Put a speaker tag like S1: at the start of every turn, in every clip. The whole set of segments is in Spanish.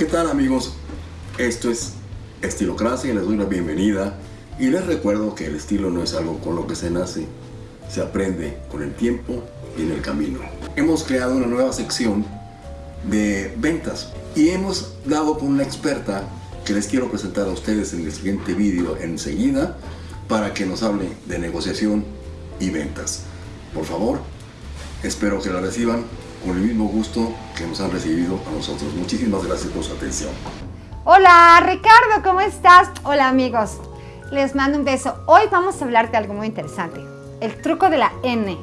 S1: ¿Qué tal amigos? Esto es Estilocracia y les doy la bienvenida y les recuerdo que el estilo no es algo con lo que se nace, se aprende con el tiempo y en el camino. Hemos creado una nueva sección de ventas y hemos dado con una experta que les quiero presentar a ustedes en el siguiente vídeo enseguida para que nos hable de negociación y ventas. Por favor, espero que la reciban con el mismo gusto que nos han recibido a nosotros. Muchísimas gracias por su atención.
S2: Hola Ricardo, ¿cómo estás? Hola amigos, les mando un beso. Hoy vamos a hablar de algo muy interesante, el truco de la N.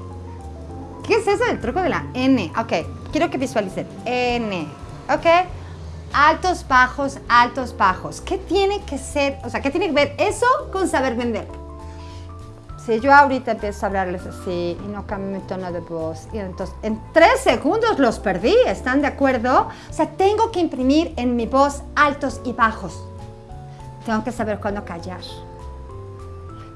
S2: ¿Qué es eso del truco de la N? Ok, quiero que visualicen. N, ok. Altos, bajos, altos, bajos. ¿Qué tiene que ser, o sea, qué tiene que ver eso con saber vender? Si yo ahorita empiezo a hablarles así y no cambio mi tono de voz, y entonces en tres segundos los perdí, ¿están de acuerdo? O sea, tengo que imprimir en mi voz altos y bajos. Tengo que saber cuándo callar.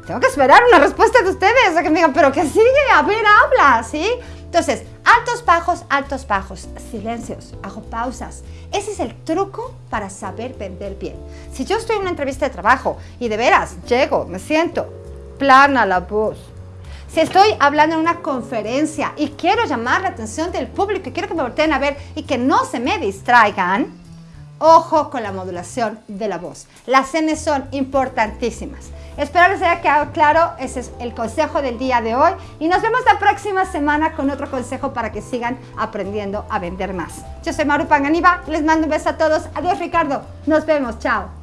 S2: Tengo que esperar una respuesta de ustedes, o que me digan, pero ¿qué sigue? A ver, habla, ¿sí? Entonces, altos, bajos, altos, bajos, silencios, hago pausas. Ese es el truco para saber vender bien. Si yo estoy en una entrevista de trabajo y de veras llego, me siento, plana la voz. Si estoy hablando en una conferencia y quiero llamar la atención del público y quiero que me volteen a ver y que no se me distraigan, ojo con la modulación de la voz. Las N son importantísimas. Espero les haya quedado claro, ese es el consejo del día de hoy y nos vemos la próxima semana con otro consejo para que sigan aprendiendo a vender más. Yo soy Maru Panganiba, les mando un beso a todos. Adiós Ricardo, nos vemos, chao.